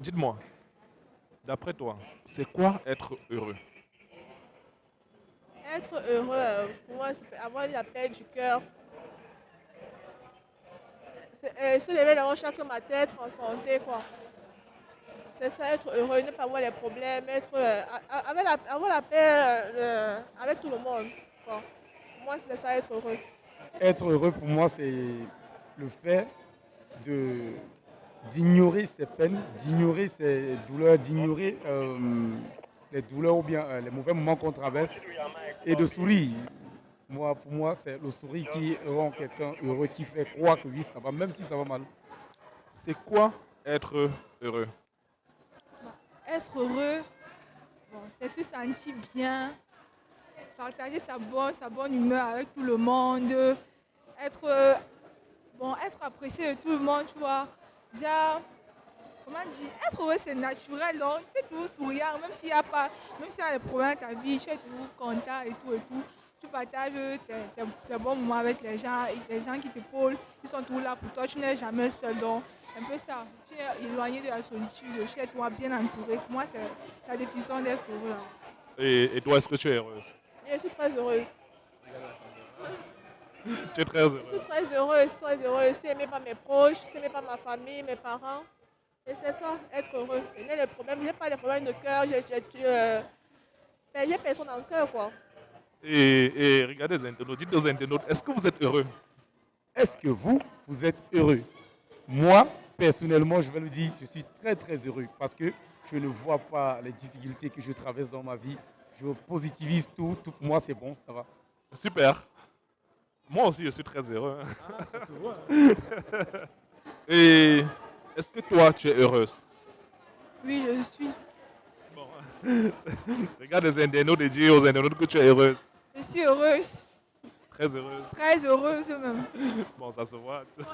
Dites-moi, d'après toi, c'est quoi être heureux? Être heureux, euh, pour moi, c'est avoir la paix du cœur. C'est- euh, se lever dans chaque matin, être en santé, quoi. C'est ça, être heureux, ne pas avoir les problèmes, être, euh, avec la, avoir la paix euh, avec tout le monde. quoi. Pour moi, c'est ça, être heureux. Être heureux pour moi, c'est le fait de d'ignorer ses peines, d'ignorer ses douleurs, d'ignorer euh, les douleurs ou bien euh, les mauvais moments qu'on traverse et de sourire. Moi, pour moi, c'est le sourire qui rend quelqu'un heureux, qui fait croire que oui, ça va, même si ça va mal. C'est quoi être heureux Être heureux, bon, c'est se sentir bien, partager sa bonne, sa bonne humeur avec tout le monde, être, euh, bon, être apprécié de tout le monde, tu vois. Genre, comment dire, être heureux c'est naturel, donc tu es toujours souriant, même s'il y a pas, même s'il y a des problèmes dans ta vie, tu es toujours content et tout et tout. Tu partages tes, tes- tes bons moments avec les gens, et les gens qui te t'épaulent, ils sont toujours là pour toi, tu n'es jamais seul, donc un peu ça. Tu es éloigné de la solitude, chez toi, bien entouré. Pour moi, c'est la définition d'être heureux. là. et, et toi, est-ce que tu es heureuse? Et je suis très heureuse. Tu es très Je suis heureuse. très heureuse, très heureuse. Je suis aimée par mes proches, je suis aimée par ma famille, mes parents. Et c'est ça, être heureux. Je n'ai problèmes, j'ai pas de problèmes de cœur, j'ai euh, ben, j'ai personne dans le cœur, quoi. Et, et regardez les internautes, dites aux internautes, est-ce que vous êtes heureux? Est-ce que vous, vous êtes heureux? Moi, personnellement, je vais le dire, je suis très très heureux parce que je ne vois pas les difficultés que je traverse dans ma vie. Je positivise tout, tout pour moi c'est bon, ça va. Super. Moi aussi, je suis très heureux. Et est-ce que toi, tu es heureuse? Oui, je suis. Bon. Regarde les internautes et dis aux internautes que tu es heureuse. Je suis heureuse, Très heureuse. très heureuse même. Bon, ça se voit.